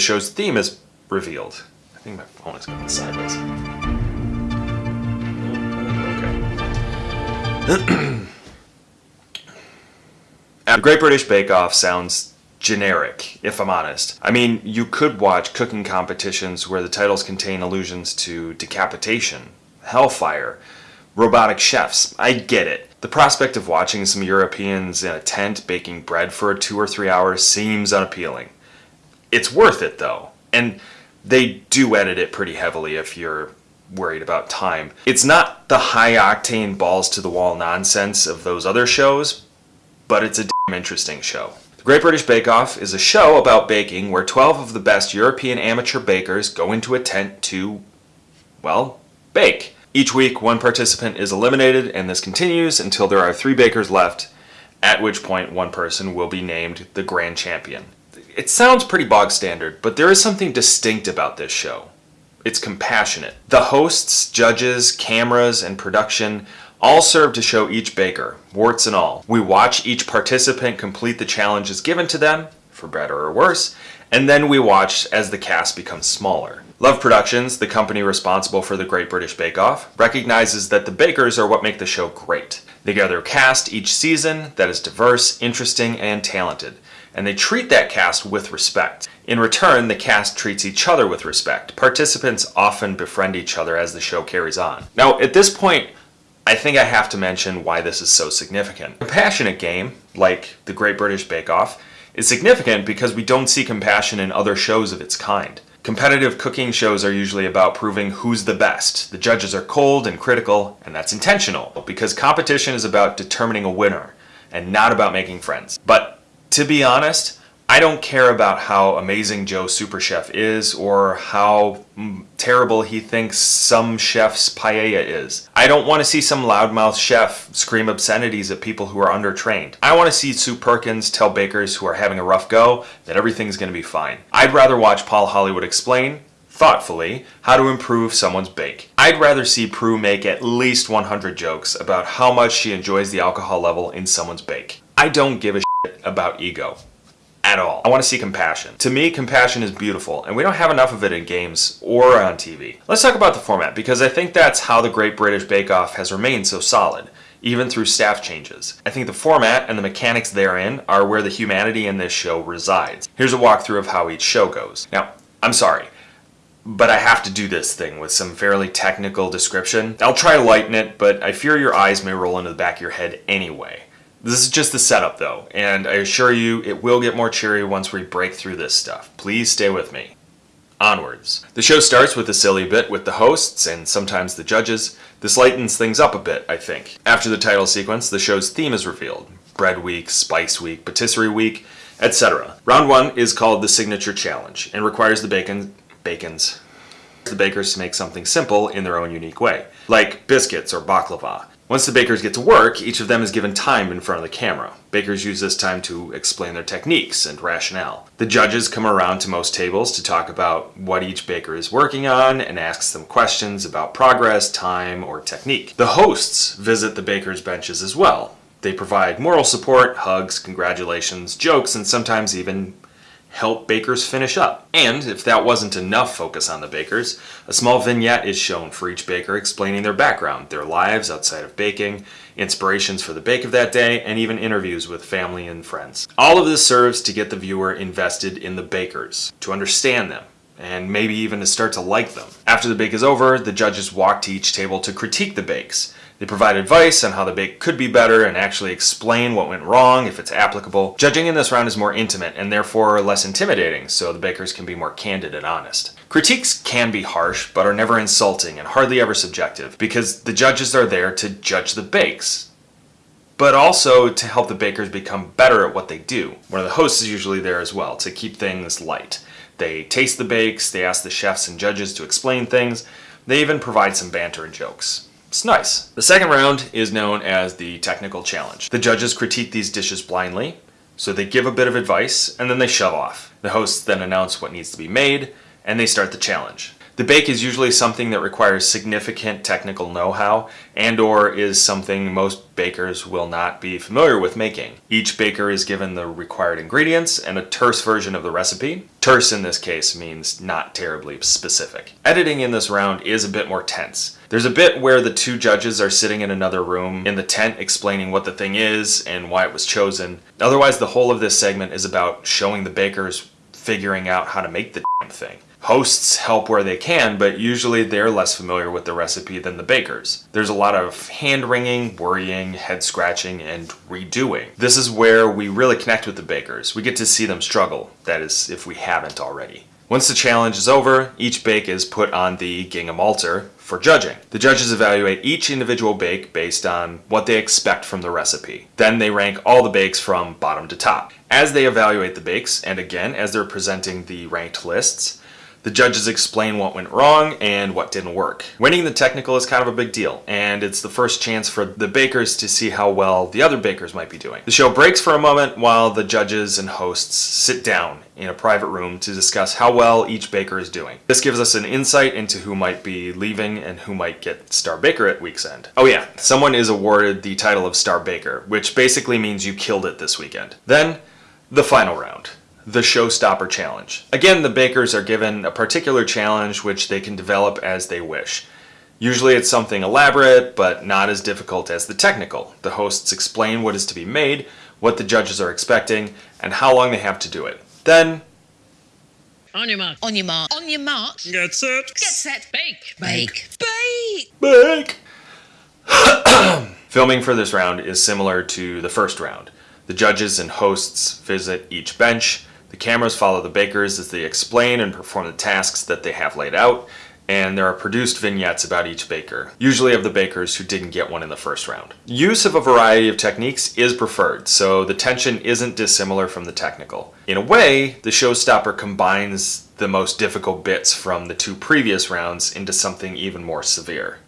The show's theme is revealed. I think my phone is going sideways. Okay. Great British Bake Off sounds generic, if I'm honest. I mean, you could watch cooking competitions where the titles contain allusions to decapitation, hellfire, robotic chefs. I get it. The prospect of watching some Europeans in a tent baking bread for two or three hours seems unappealing. It's worth it though, and they do edit it pretty heavily if you're worried about time. It's not the high octane balls to the wall nonsense of those other shows, but it's a damn interesting show. The Great British Bake Off is a show about baking where 12 of the best European amateur bakers go into a tent to, well, bake. Each week, one participant is eliminated, and this continues until there are three bakers left, at which point one person will be named the grand champion. It sounds pretty bog standard, but there is something distinct about this show. It's compassionate. The hosts, judges, cameras, and production all serve to show each baker, warts and all. We watch each participant complete the challenges given to them, for better or worse, and then we watch as the cast becomes smaller. Love Productions, the company responsible for the Great British Bake Off, recognizes that the bakers are what make the show great. They gather a cast each season that is diverse, interesting, and talented, and they treat that cast with respect. In return, the cast treats each other with respect. Participants often befriend each other as the show carries on. Now, at this point, I think I have to mention why this is so significant. A compassionate game, like the Great British Bake Off, is significant because we don't see compassion in other shows of its kind. Competitive cooking shows are usually about proving who's the best. The judges are cold and critical, and that's intentional, because competition is about determining a winner, and not about making friends. But to be honest, I don't care about how amazing Joe Super Chef is or how mm, terrible he thinks some chef's paella is. I don't want to see some loudmouth chef scream obscenities at people who are undertrained. I want to see Sue Perkins tell bakers who are having a rough go that everything's going to be fine. I'd rather watch Paul Hollywood explain thoughtfully how to improve someone's bake. I'd rather see Prue make at least 100 jokes about how much she enjoys the alcohol level in someone's bake. I don't give a about ego at all. I want to see compassion. To me, compassion is beautiful, and we don't have enough of it in games or on TV. Let's talk about the format, because I think that's how the Great British Bake Off has remained so solid, even through staff changes. I think the format and the mechanics therein are where the humanity in this show resides. Here's a walkthrough of how each show goes. Now, I'm sorry, but I have to do this thing with some fairly technical description. I'll try to lighten it, but I fear your eyes may roll into the back of your head anyway. This is just the setup though, and I assure you it will get more cheery once we break through this stuff. Please stay with me. Onwards. The show starts with a silly bit with the hosts and sometimes the judges. This lightens things up a bit, I think. After the title sequence, the show's theme is revealed. Bread Week, Spice Week, Patisserie Week, etc. Round 1 is called the Signature Challenge and requires the bacon... bacons... the bakers to make something simple in their own unique way, like biscuits or baklava. Once the bakers get to work, each of them is given time in front of the camera. Bakers use this time to explain their techniques and rationale. The judges come around to most tables to talk about what each baker is working on and asks them questions about progress, time, or technique. The hosts visit the bakers' benches as well. They provide moral support, hugs, congratulations, jokes, and sometimes even help bakers finish up. And if that wasn't enough focus on the bakers, a small vignette is shown for each baker explaining their background, their lives outside of baking, inspirations for the bake of that day, and even interviews with family and friends. All of this serves to get the viewer invested in the bakers, to understand them, and maybe even to start to like them. After the bake is over, the judges walk to each table to critique the bakes, they provide advice on how the bake could be better and actually explain what went wrong if it's applicable. Judging in this round is more intimate and therefore less intimidating, so the bakers can be more candid and honest. Critiques can be harsh, but are never insulting and hardly ever subjective, because the judges are there to judge the bakes, but also to help the bakers become better at what they do. One of the hosts is usually there as well, to keep things light. They taste the bakes, they ask the chefs and judges to explain things, they even provide some banter and jokes. It's nice. The second round is known as the technical challenge. The judges critique these dishes blindly, so they give a bit of advice and then they shove off. The hosts then announce what needs to be made and they start the challenge. The bake is usually something that requires significant technical know-how and or is something most bakers will not be familiar with making. Each baker is given the required ingredients and a terse version of the recipe. Terse in this case means not terribly specific. Editing in this round is a bit more tense. There's a bit where the two judges are sitting in another room in the tent explaining what the thing is and why it was chosen. Otherwise, the whole of this segment is about showing the bakers figuring out how to make the thing. Hosts help where they can, but usually they're less familiar with the recipe than the bakers. There's a lot of hand-wringing, worrying, head-scratching, and redoing. This is where we really connect with the bakers. We get to see them struggle, that is, if we haven't already. Once the challenge is over, each bake is put on the gingham altar for judging. The judges evaluate each individual bake based on what they expect from the recipe. Then they rank all the bakes from bottom to top. As they evaluate the bakes, and again, as they're presenting the ranked lists, the judges explain what went wrong and what didn't work. Winning the technical is kind of a big deal, and it's the first chance for the bakers to see how well the other bakers might be doing. The show breaks for a moment while the judges and hosts sit down in a private room to discuss how well each baker is doing. This gives us an insight into who might be leaving and who might get Star Baker at week's end. Oh yeah, someone is awarded the title of Star Baker, which basically means you killed it this weekend. Then, the final round the Showstopper Challenge. Again, the bakers are given a particular challenge which they can develop as they wish. Usually it's something elaborate, but not as difficult as the technical. The hosts explain what is to be made, what the judges are expecting, and how long they have to do it. Then... On your mark. On your mark. On your mark. Get set. Get set. Bake. Bake. Bake. Bake! Filming for this round is similar to the first round. The judges and hosts visit each bench, the cameras follow the bakers as they explain and perform the tasks that they have laid out, and there are produced vignettes about each baker, usually of the bakers who didn't get one in the first round. Use of a variety of techniques is preferred, so the tension isn't dissimilar from the technical. In a way, the showstopper combines the most difficult bits from the two previous rounds into something even more severe.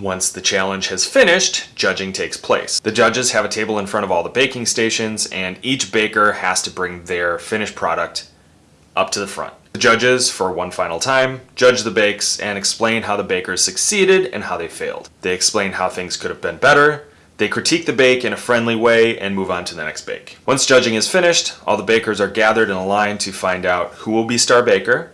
Once the challenge has finished, judging takes place. The judges have a table in front of all the baking stations and each baker has to bring their finished product up to the front. The judges, for one final time, judge the bakes and explain how the bakers succeeded and how they failed. They explain how things could have been better, they critique the bake in a friendly way and move on to the next bake. Once judging is finished, all the bakers are gathered in a line to find out who will be star baker,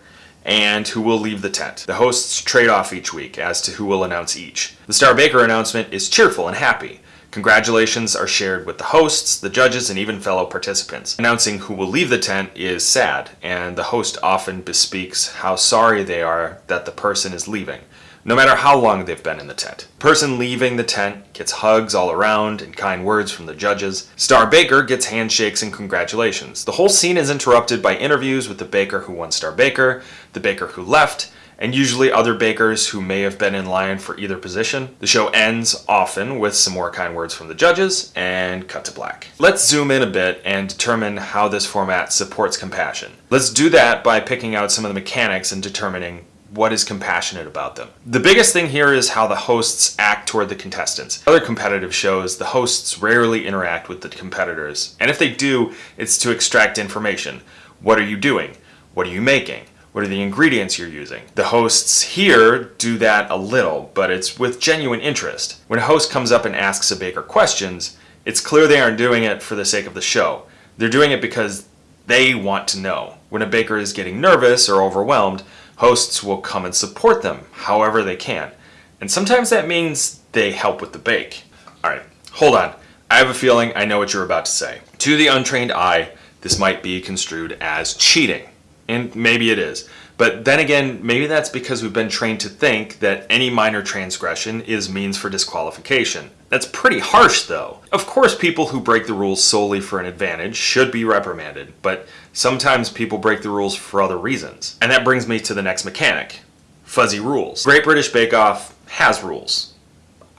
and who will leave the tent. The hosts trade off each week as to who will announce each. The Star Baker announcement is cheerful and happy. Congratulations are shared with the hosts, the judges, and even fellow participants. Announcing who will leave the tent is sad, and the host often bespeaks how sorry they are that the person is leaving no matter how long they've been in the tent. Person leaving the tent gets hugs all around and kind words from the judges. Star Baker gets handshakes and congratulations. The whole scene is interrupted by interviews with the baker who won Star Baker, the baker who left, and usually other bakers who may have been in line for either position. The show ends often with some more kind words from the judges and cut to black. Let's zoom in a bit and determine how this format supports compassion. Let's do that by picking out some of the mechanics and determining what is compassionate about them. The biggest thing here is how the hosts act toward the contestants. Other competitive shows, the hosts rarely interact with the competitors, and if they do, it's to extract information. What are you doing? What are you making? What are the ingredients you're using? The hosts here do that a little, but it's with genuine interest. When a host comes up and asks a baker questions, it's clear they aren't doing it for the sake of the show. They're doing it because they want to know. When a baker is getting nervous or overwhelmed, hosts will come and support them however they can. And sometimes that means they help with the bake. Alright, hold on. I have a feeling I know what you're about to say. To the untrained eye, this might be construed as cheating. And maybe it is. But then again, maybe that's because we've been trained to think that any minor transgression is means for disqualification. That's pretty harsh though. Of course people who break the rules solely for an advantage should be reprimanded, but sometimes people break the rules for other reasons. And that brings me to the next mechanic. Fuzzy rules. Great British Bake Off has rules.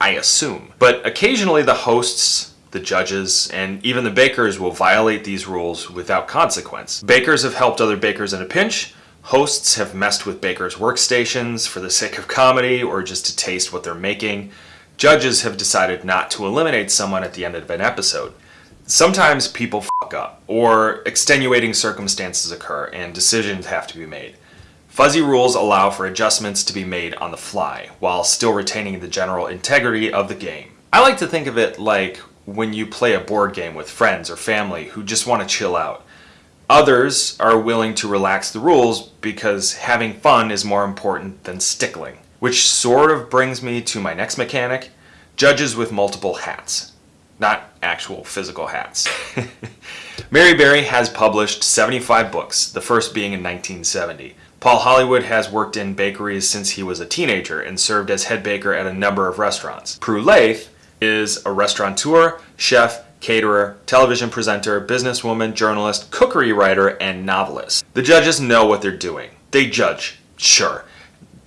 I assume. But occasionally the hosts the judges, and even the bakers will violate these rules without consequence. Bakers have helped other bakers in a pinch, hosts have messed with bakers' workstations for the sake of comedy or just to taste what they're making. Judges have decided not to eliminate someone at the end of an episode. Sometimes people fuck up, or extenuating circumstances occur and decisions have to be made. Fuzzy rules allow for adjustments to be made on the fly while still retaining the general integrity of the game. I like to think of it like when you play a board game with friends or family who just want to chill out. Others are willing to relax the rules because having fun is more important than stickling. Which sort of brings me to my next mechanic judges with multiple hats. Not actual physical hats. Mary Berry has published 75 books, the first being in 1970. Paul Hollywood has worked in bakeries since he was a teenager and served as head baker at a number of restaurants. Prue Leith is a restaurateur, chef, caterer, television presenter, businesswoman, journalist, cookery writer, and novelist. The judges know what they're doing. They judge, sure,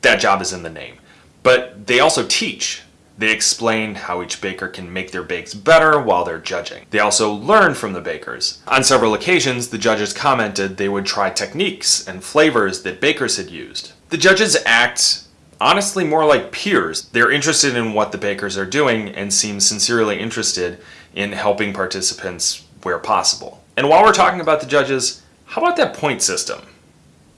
that job is in the name. But they also teach. They explain how each baker can make their bakes better while they're judging. They also learn from the bakers. On several occasions, the judges commented they would try techniques and flavors that bakers had used. The judges act honestly more like peers. They're interested in what the bakers are doing and seem sincerely interested in helping participants where possible. And while we're talking about the judges, how about that point system?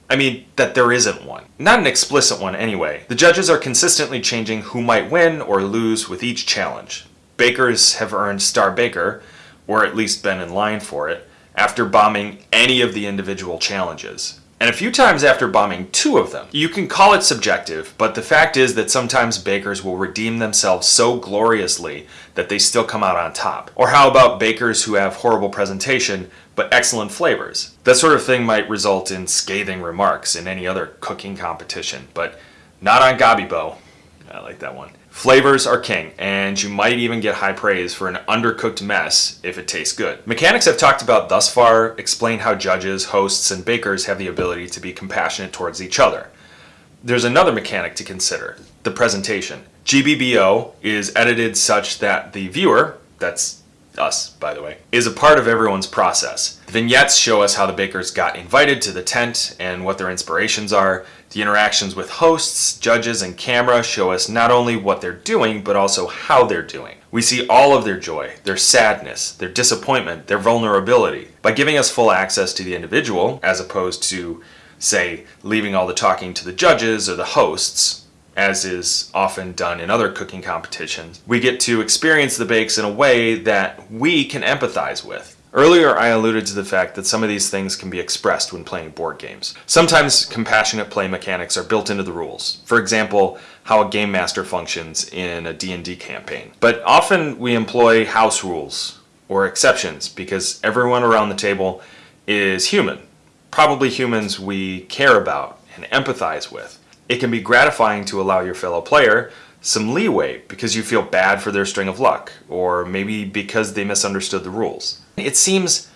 I mean, that there isn't one. Not an explicit one anyway. The judges are consistently changing who might win or lose with each challenge. Bakers have earned Star Baker, or at least been in line for it, after bombing any of the individual challenges and a few times after bombing two of them. You can call it subjective, but the fact is that sometimes bakers will redeem themselves so gloriously that they still come out on top. Or how about bakers who have horrible presentation but excellent flavors? That sort of thing might result in scathing remarks in any other cooking competition, but not on Gabibo. I like that one. Flavors are king, and you might even get high praise for an undercooked mess if it tastes good. Mechanics I've talked about thus far explain how judges, hosts, and bakers have the ability to be compassionate towards each other. There's another mechanic to consider, the presentation. GBBO is edited such that the viewer, that's us, by the way, is a part of everyone's process. The vignettes show us how the bakers got invited to the tent and what their inspirations are. The interactions with hosts, judges, and camera show us not only what they're doing, but also how they're doing. We see all of their joy, their sadness, their disappointment, their vulnerability. By giving us full access to the individual, as opposed to, say, leaving all the talking to the judges or the hosts, as is often done in other cooking competitions, we get to experience the bakes in a way that we can empathize with. Earlier, I alluded to the fact that some of these things can be expressed when playing board games. Sometimes compassionate play mechanics are built into the rules. For example, how a game master functions in a D&D campaign. But often we employ house rules or exceptions because everyone around the table is human. Probably humans we care about and empathize with. It can be gratifying to allow your fellow player some leeway because you feel bad for their string of luck, or maybe because they misunderstood the rules. It seems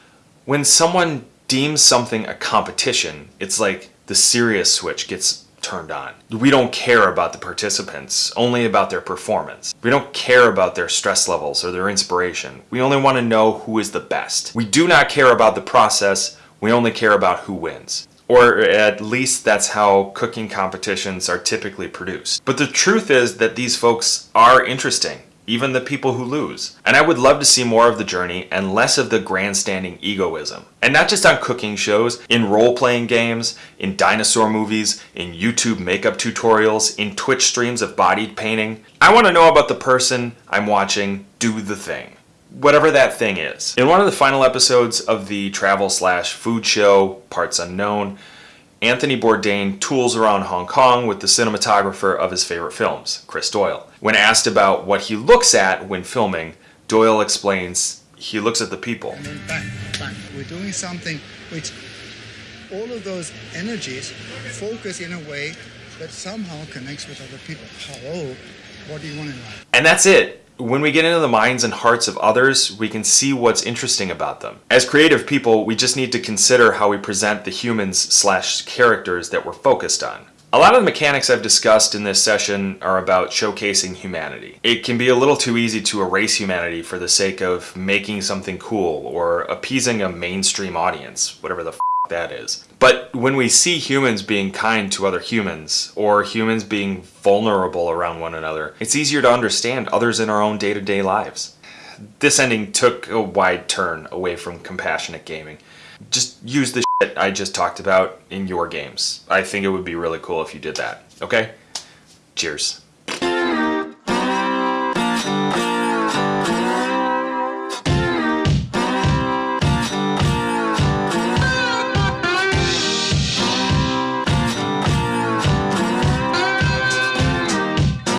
when someone deems something a competition, it's like the serious switch gets turned on. We don't care about the participants, only about their performance. We don't care about their stress levels or their inspiration. We only want to know who is the best. We do not care about the process, we only care about who wins. Or at least that's how cooking competitions are typically produced. But the truth is that these folks are interesting, even the people who lose. And I would love to see more of the journey and less of the grandstanding egoism. And not just on cooking shows, in role-playing games, in dinosaur movies, in YouTube makeup tutorials, in Twitch streams of body painting. I want to know about the person I'm watching do the thing whatever that thing is. In one of the final episodes of the travel slash food show, Parts Unknown, Anthony Bourdain tools around Hong Kong with the cinematographer of his favorite films, Chris Doyle. When asked about what he looks at when filming, Doyle explains he looks at the people. And then bang, bang. We're doing something which all of those energies focus in a way that somehow connects with other people. Hello, what do you want in life? And that's it when we get into the minds and hearts of others, we can see what's interesting about them. As creative people, we just need to consider how we present the humans slash characters that we're focused on. A lot of the mechanics I've discussed in this session are about showcasing humanity. It can be a little too easy to erase humanity for the sake of making something cool or appeasing a mainstream audience, whatever the that is. But when we see humans being kind to other humans, or humans being vulnerable around one another, it's easier to understand others in our own day-to-day lives. This ending took a wide turn away from compassionate gaming. Just use the that I just talked about in your games. I think it would be really cool if you did that. Okay? Cheers.